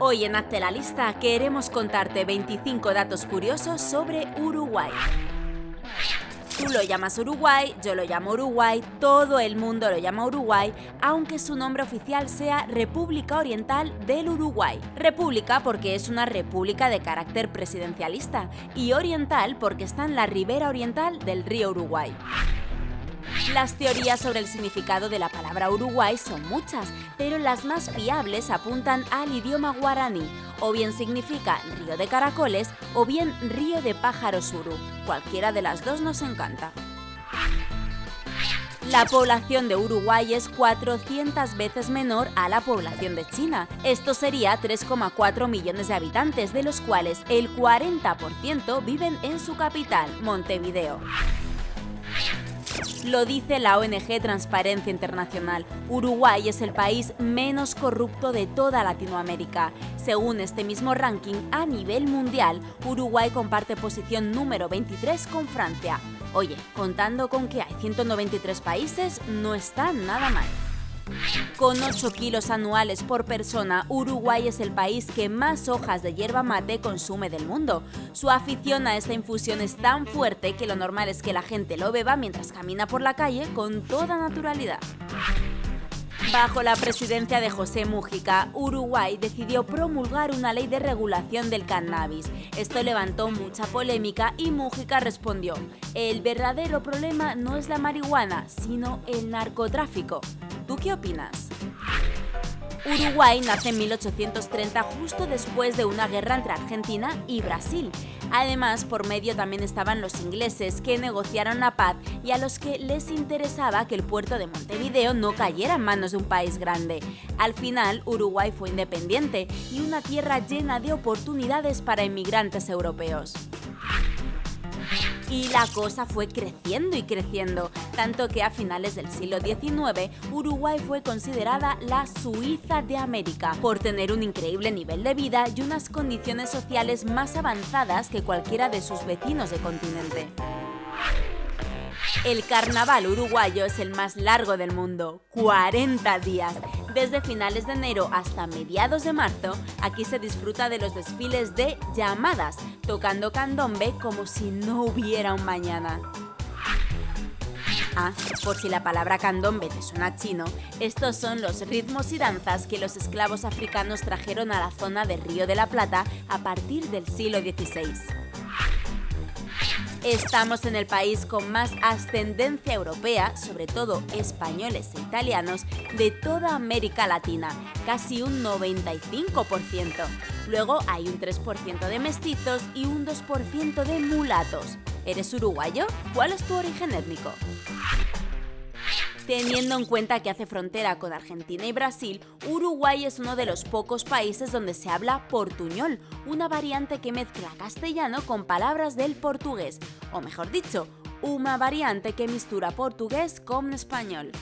Hoy en Hazte la Lista queremos contarte 25 datos curiosos sobre Uruguay. Tú lo llamas Uruguay, yo lo llamo Uruguay, todo el mundo lo llama Uruguay, aunque su nombre oficial sea República Oriental del Uruguay. República porque es una república de carácter presidencialista y oriental porque está en la ribera oriental del río Uruguay. Las teorías sobre el significado de la palabra Uruguay son muchas, pero las más fiables apuntan al idioma guaraní, o bien significa río de caracoles o bien río de pájaros uru. Cualquiera de las dos nos encanta. La población de Uruguay es 400 veces menor a la población de China. Esto sería 3,4 millones de habitantes, de los cuales el 40% viven en su capital, Montevideo. Lo dice la ONG Transparencia Internacional. Uruguay es el país menos corrupto de toda Latinoamérica. Según este mismo ranking, a nivel mundial, Uruguay comparte posición número 23 con Francia. Oye, contando con que hay 193 países, no está nada mal. Con 8 kilos anuales por persona, Uruguay es el país que más hojas de hierba mate consume del mundo. Su afición a esta infusión es tan fuerte que lo normal es que la gente lo beba mientras camina por la calle con toda naturalidad. Bajo la presidencia de José Mújica, Uruguay decidió promulgar una ley de regulación del cannabis. Esto levantó mucha polémica y Mújica respondió, el verdadero problema no es la marihuana, sino el narcotráfico. ¿Tú qué opinas? Uruguay nace en 1830 justo después de una guerra entre Argentina y Brasil. Además, por medio también estaban los ingleses que negociaron la paz y a los que les interesaba que el puerto de Montevideo no cayera en manos de un país grande. Al final, Uruguay fue independiente y una tierra llena de oportunidades para inmigrantes europeos. Y la cosa fue creciendo y creciendo, tanto que a finales del siglo XIX Uruguay fue considerada la Suiza de América, por tener un increíble nivel de vida y unas condiciones sociales más avanzadas que cualquiera de sus vecinos de continente. El carnaval uruguayo es el más largo del mundo, 40 días. Desde finales de enero hasta mediados de marzo, aquí se disfruta de los desfiles de llamadas, tocando candombe como si no hubiera un mañana. Ah, por si la palabra candombe te suena chino, estos son los ritmos y danzas que los esclavos africanos trajeron a la zona del Río de la Plata a partir del siglo XVI. Estamos en el país con más ascendencia europea, sobre todo españoles e italianos, de toda América Latina, casi un 95%. Luego hay un 3% de mestizos y un 2% de mulatos. ¿Eres uruguayo? ¿Cuál es tu origen étnico? Teniendo en cuenta que hace frontera con Argentina y Brasil, Uruguay es uno de los pocos países donde se habla portuñol, una variante que mezcla castellano con palabras del portugués, o mejor dicho, una variante que mistura portugués con español.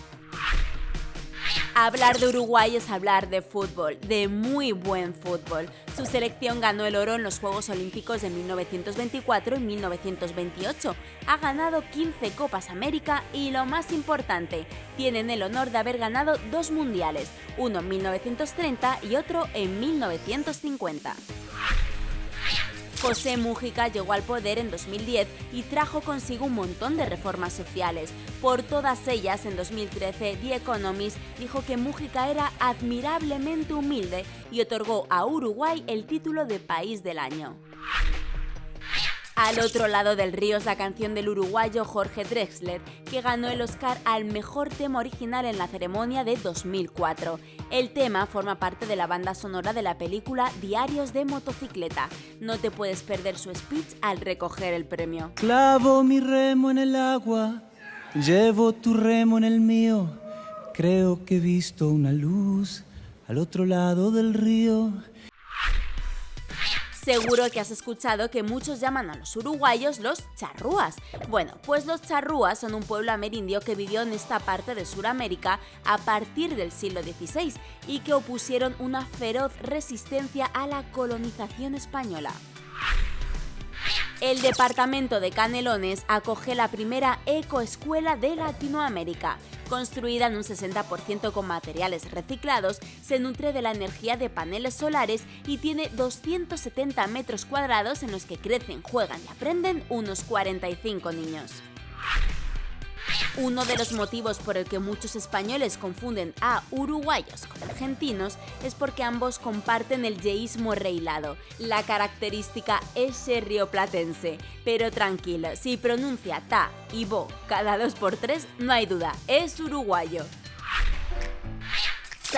Hablar de Uruguay es hablar de fútbol, de muy buen fútbol. Su selección ganó el oro en los Juegos Olímpicos de 1924 y 1928. Ha ganado 15 Copas América y lo más importante, tienen el honor de haber ganado dos mundiales, uno en 1930 y otro en 1950. José Mújica llegó al poder en 2010 y trajo consigo un montón de reformas sociales. Por todas ellas, en 2013, The Economist dijo que Mújica era admirablemente humilde y otorgó a Uruguay el título de País del Año. Al otro lado del río es la canción del uruguayo Jorge Drexler, que ganó el Oscar al mejor tema original en la ceremonia de 2004. El tema forma parte de la banda sonora de la película Diarios de motocicleta. No te puedes perder su speech al recoger el premio. Clavo mi remo en el agua, llevo tu remo en el mío. Creo que he visto una luz al otro lado del río. Seguro que has escuchado que muchos llaman a los uruguayos los charrúas. Bueno, pues los charrúas son un pueblo amerindio que vivió en esta parte de Sudamérica a partir del siglo XVI y que opusieron una feroz resistencia a la colonización española. El departamento de Canelones acoge la primera ecoescuela de Latinoamérica. Construida en un 60% con materiales reciclados, se nutre de la energía de paneles solares y tiene 270 metros cuadrados en los que crecen, juegan y aprenden unos 45 niños. Uno de los motivos por el que muchos españoles confunden a uruguayos con argentinos es porque ambos comparten el yeísmo reilado, la característica ese rioplatense. Pero tranquilo, si pronuncia ta y bo cada dos por tres, no hay duda, es uruguayo.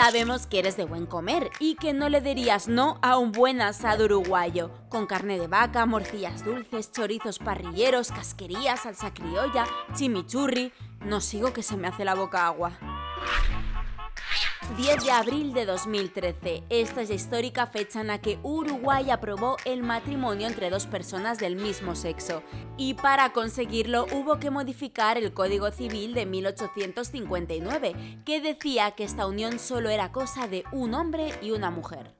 Sabemos que eres de buen comer y que no le dirías no a un buen asado uruguayo, con carne de vaca, morcillas dulces, chorizos parrilleros, casquerías, salsa criolla, chimichurri... No sigo que se me hace la boca agua. 10 de abril de 2013. Esta es la histórica fecha en la que Uruguay aprobó el matrimonio entre dos personas del mismo sexo. Y para conseguirlo hubo que modificar el Código Civil de 1859, que decía que esta unión solo era cosa de un hombre y una mujer.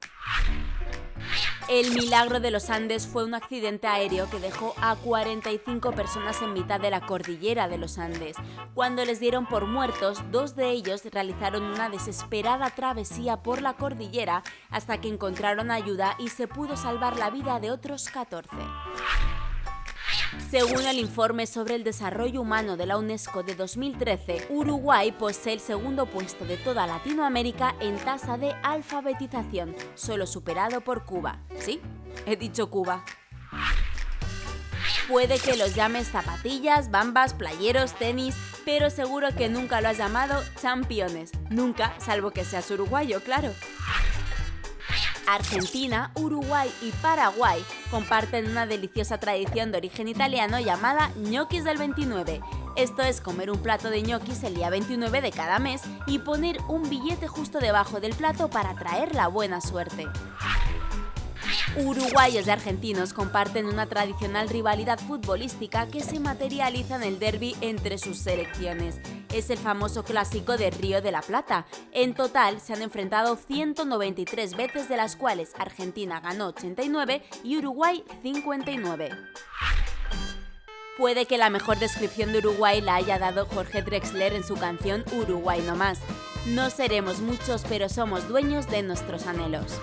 El milagro de los Andes fue un accidente aéreo que dejó a 45 personas en mitad de la cordillera de los Andes. Cuando les dieron por muertos, dos de ellos realizaron una desesperada travesía por la cordillera hasta que encontraron ayuda y se pudo salvar la vida de otros 14. Según el informe sobre el desarrollo humano de la UNESCO de 2013, Uruguay posee el segundo puesto de toda Latinoamérica en tasa de alfabetización, solo superado por Cuba. Sí, he dicho Cuba. Puede que los llames zapatillas, bambas, playeros, tenis, pero seguro que nunca lo has llamado championes. Nunca, salvo que seas uruguayo, claro. Argentina, Uruguay y Paraguay comparten una deliciosa tradición de origen italiano llamada ñoquis del 29. Esto es comer un plato de ñoquis el día 29 de cada mes y poner un billete justo debajo del plato para traer la buena suerte. Uruguayos y argentinos comparten una tradicional rivalidad futbolística que se materializa en el derby entre sus selecciones. Es el famoso clásico de Río de la Plata. En total se han enfrentado 193 veces de las cuales Argentina ganó 89 y Uruguay 59. Puede que la mejor descripción de Uruguay la haya dado Jorge Drexler en su canción Uruguay no más. No seremos muchos, pero somos dueños de nuestros anhelos.